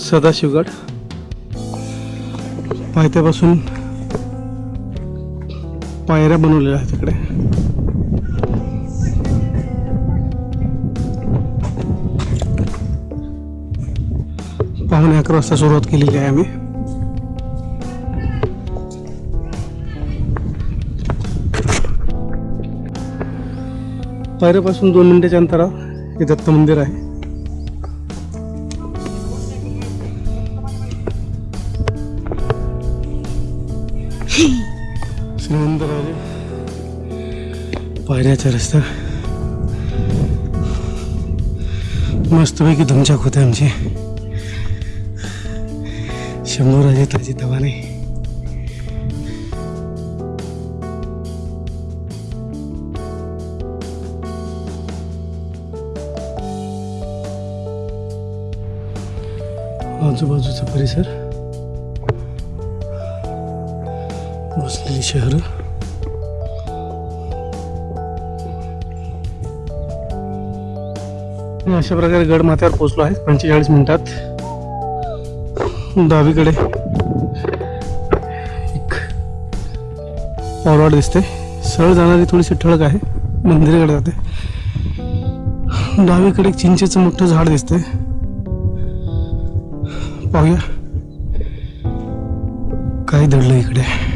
सदाशिवगड। पायथ्यापासून पायऱ्या बनवलेल्या आहेत तिकडे पाहुणे अकरा वाजता सुरुवात केलेली आहे आम्ही. दोन मिनिटाच्या अंतरावर हे दत्त मंदिर आहे. श्रीमंतराजे पायऱ्याचा रस्ता. मस्तपैकी धुमचाक होते आमची. शंभूराजे ताजी तवाने आजूबाजूचा परिसर. वसलेली शहर. अशा प्रकारे गड माथ्यावर पोहोचलो आहे. पंचेचाळीस मिनिटात. डावीकडे एक फॉरवर्ड दिसते. सरळ जाणारी थोडीशी ठळक आहे. मंदिराकडे जाते. डावीकडे एक चिंचेचं मोठं झाड दिसते. पाहूया. काय दडलं इकडे?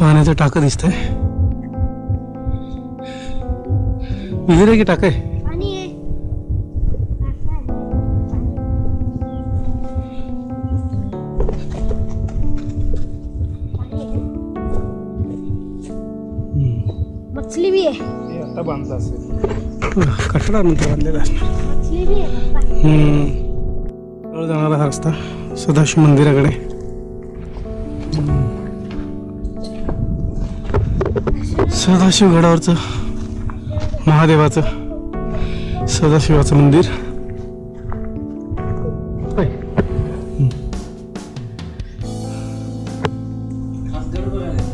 पाण्याचं टाकं दिसतंय. विहीर आहे की टाक आहे? मछली भी है आता बांधला असेल. कठडा नंतर बांधलेला असणार. मछली भी है पप्पा हम्म. जवळ जाणारा हा रस्ता सदाशिव मंदिराकडे. सदाशिव गडावरचं महादेवाचं सदाशिवाचं मंदिर.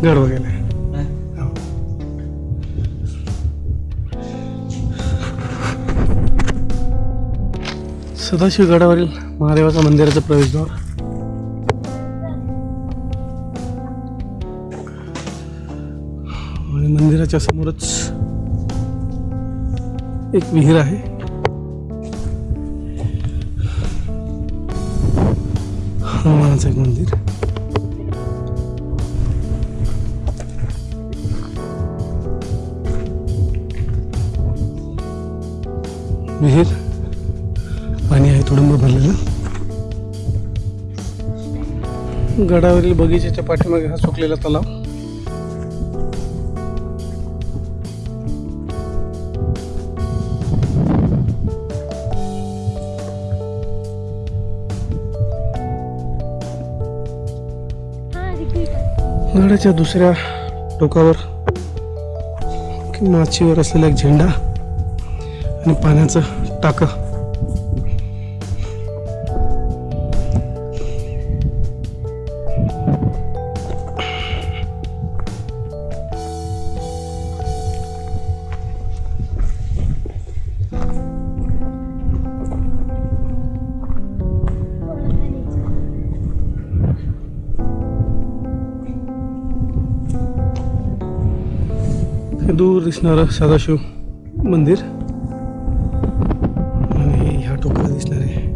गड बघायला. सदाशिव गडावरील महादेवाच्या मंदिराचं प्रवेशद्वार. मंदिराच्या समोरच एक विहीर आहे. हनुमानाचं एक मंदिर. विहीर. पाणी आहे तुडुंब भरलेलं. गडावरील बगीच्याच्या पाठीमागे हा सुकलेला तलाव. गडाच्या दुसऱ्या टोकावर माचीवर असलेला एक झेंडा आणि पाण्याचं टाकं. हे दूर दिसणारं सदाशिव मंदिर. आणि ह्या टोकाला दिसणारे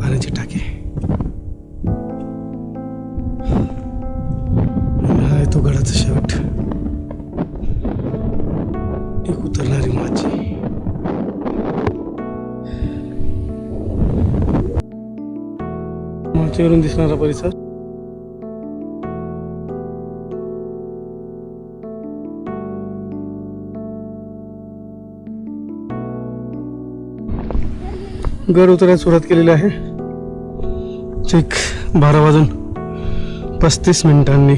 पाण्याचे टाके. हा आहे तो गडाचा शेवट. एक उतरणारी माची. माचीवरून दिसणारा परिसर. गड उतरायला सुरुवात केलेली आहे. चेक बारा वाजून पस्तीस मिनिटांनी.